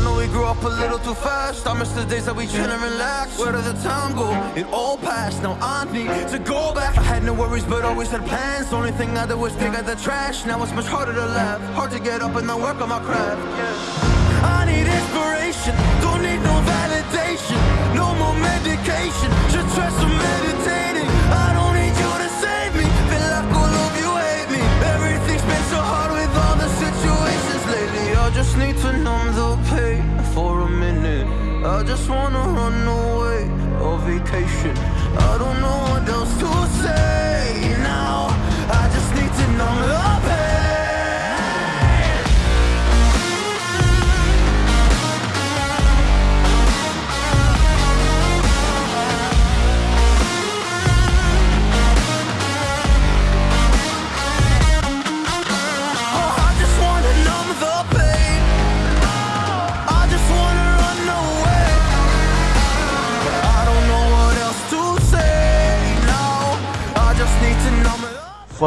I know we grew up a little too fast. I miss the days that we chill and relax. Where did the time go? It all passed. Now I need to go back. I had no worries, but always had plans. Only thing I did was pick at the trash. Now it's much harder to laugh. Hard to get up and then work on my craft. I need inspiration. Wanna run away on vacation. I don't know what else to say now. I just need to numb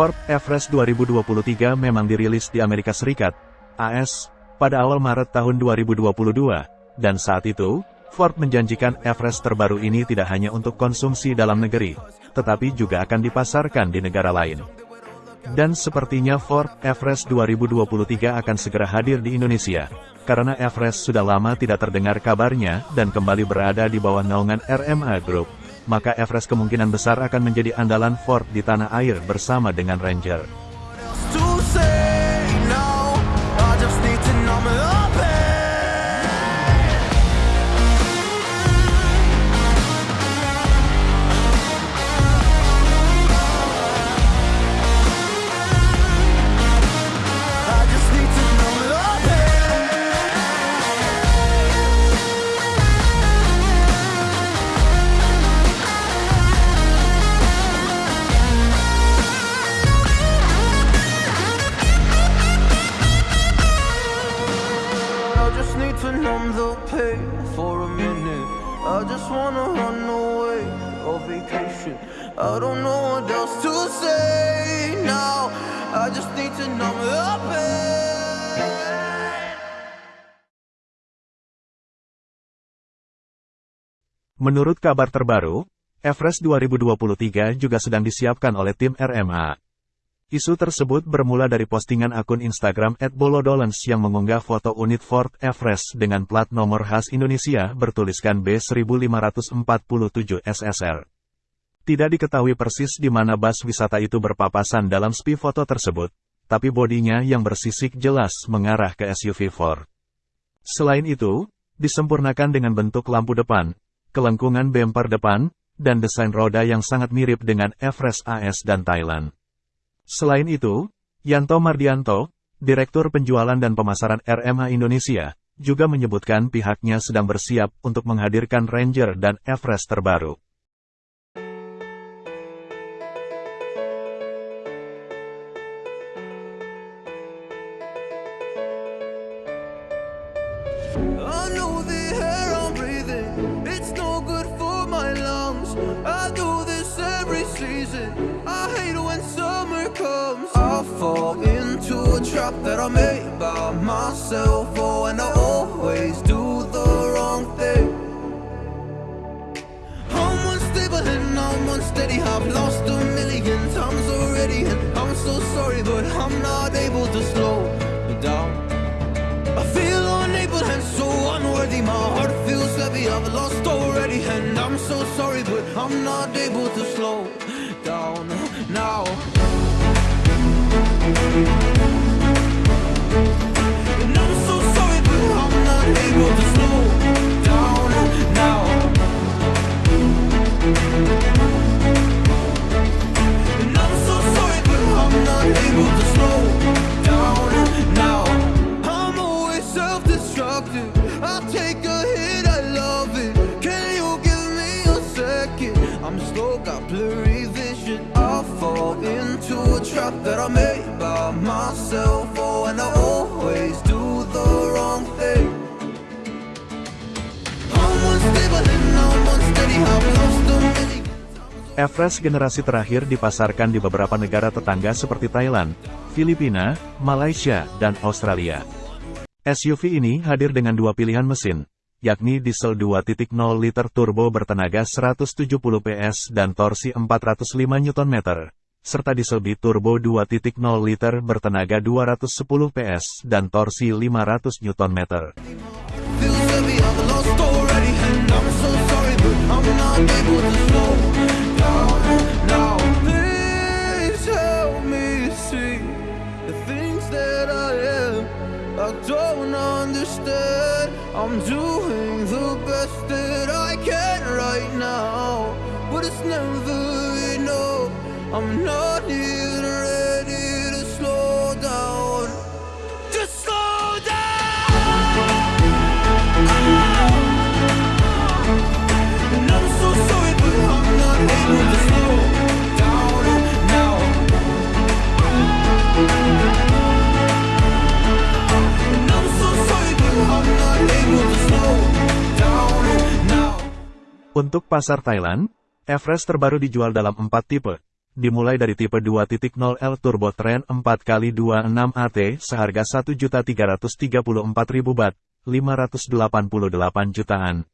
Ford Everest 2023 memang dirilis di Amerika Serikat, AS, pada awal Maret tahun 2022, dan saat itu, Ford menjanjikan Everest terbaru ini tidak hanya untuk konsumsi dalam negeri, tetapi juga akan dipasarkan di negara lain. Dan sepertinya Ford Everest 2023 akan segera hadir di Indonesia, karena Everest sudah lama tidak terdengar kabarnya dan kembali berada di bawah naungan RMA Group. Maka Everest kemungkinan besar akan menjadi andalan Ford di tanah air bersama dengan Ranger. Know what else to say now. I just need to numb the pain. Menurut kabar terbaru, Everest 2023 juga sedang disiapkan oleh tim RMA. Isu tersebut bermula dari postingan akun Instagram @bolodolens yang mengunggah foto unit Ford Everest dengan plat nomor khas Indonesia bertuliskan B1547 SSR. Tidak diketahui persis di mana bus wisata itu berpapasan dalam spi foto tersebut, tapi bodinya yang bersisik jelas mengarah ke SUV Ford. Selain itu, disempurnakan dengan bentuk lampu depan, kelengkungan bemper depan, dan desain roda yang sangat mirip dengan Everest AS dan Thailand. Selain itu, Yanto Mardianto, Direktur Penjualan dan Pemasaran RMA Indonesia, juga menyebutkan pihaknya sedang bersiap untuk menghadirkan Ranger dan Everest terbaru. Season. I hate when summer comes. I fall into a trap that I made by myself. Oh, and I always do the wrong thing. I'm unstable and I'm unsteady. I've lost a million times already, and I'm so sorry, but I'm not able to slow down. I feel unable and so unworthy. My heart feels heavy. I've lost already, and I'm so sorry, but I'm not able to slow now. And I'm so sorry, but I'm not able to slow down now. And I'm so sorry, but I'm not able to slow down now. I'm always self-destructive. I take a hit, into a trap that I made by myself. Oh, and I always do the wrong thing. Everest generasi terakhir dipasarkan di beberapa negara tetangga seperti Thailand, Filipina, Malaysia, dan Australia. SUV ini hadir dengan dua pilihan mesin, yakni diesel 2.0 liter turbo bertenaga 170 PS dan torsi 405 Nm, serta diesel biturbo 2.0 liter bertenaga 210 PS dan torsi 500 Nm. I'm doing the best that I can right now, but it's never. I'm not even ready to slow down. Just slow down. And I'm so sorry, but I'm not able to slow down now. And I'm so sorry, but I'm not able to slow down now. Untuk pasar Thailand, Everest terbaru dijual dalam 4 tipe. Dimulai dari tipe 2.0 L Turbo Trend 4x26 AT seharga 1.334.000 baht, 588 jutaan.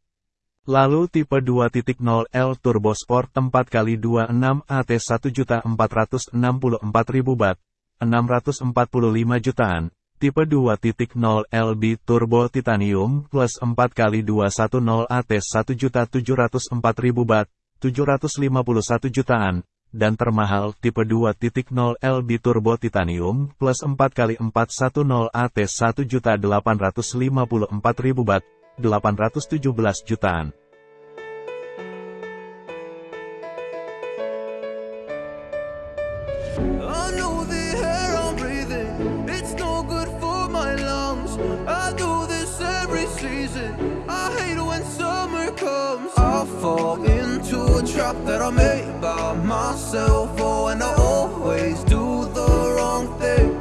Lalu tipe 2.0 L Turbo Sport 4x26 AT 1.464.000 baht, 645 jutaan. Tipe 2.0 LB Turbo Titanium plus 4x210 AT 1.704.000 baht, 751 jutaan. Dan termahal tipe 2.0 LB Turbo Titanium plus 4x410 AT 1.854.000 baht, 817 jutaan. Fall into a trap that I made myself. Oh, and I always do the wrong thing.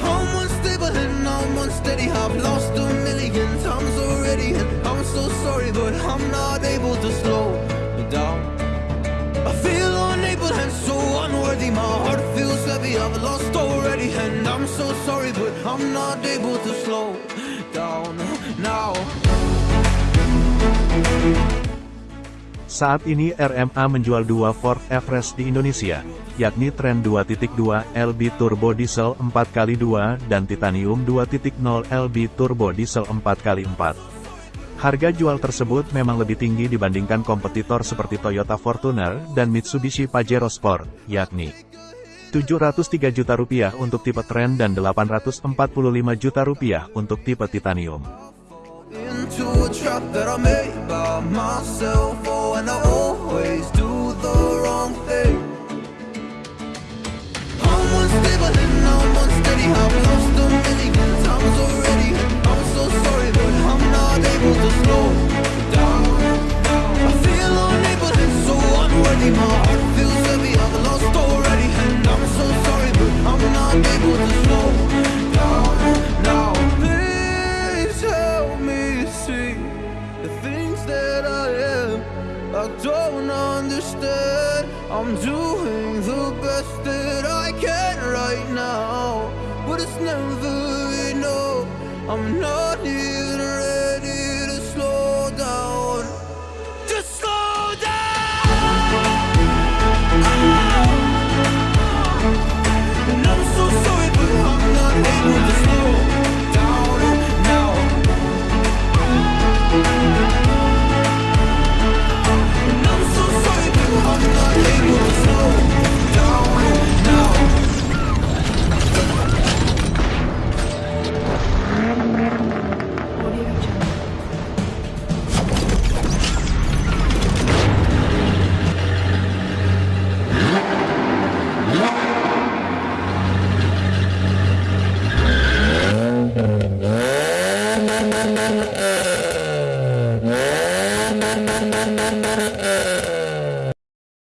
I'm unstable and I'm unsteady. I've lost a million times already, and I'm so sorry, but I'm not able to slow down. I feel unable and so unworthy. My heart feels heavy. I've lost already, and I'm so sorry, but I'm not able to slow down now. Saat ini RMA menjual dua Ford Everest di Indonesia, yakni Trend 2.2 LB Turbo Diesel 4x2 dan Titanium 2.0 LB Turbo Diesel 4x4. Harga jual tersebut memang lebih tinggi dibandingkan kompetitor seperti Toyota Fortuner dan Mitsubishi Pajero Sport, yakni 703 juta rupiah untuk tipe Trend dan 845 juta rupiah untuk tipe Titanium. Into a trap that I made by myself. Oh, and I always do can right now, but it's never enough. I'm not here.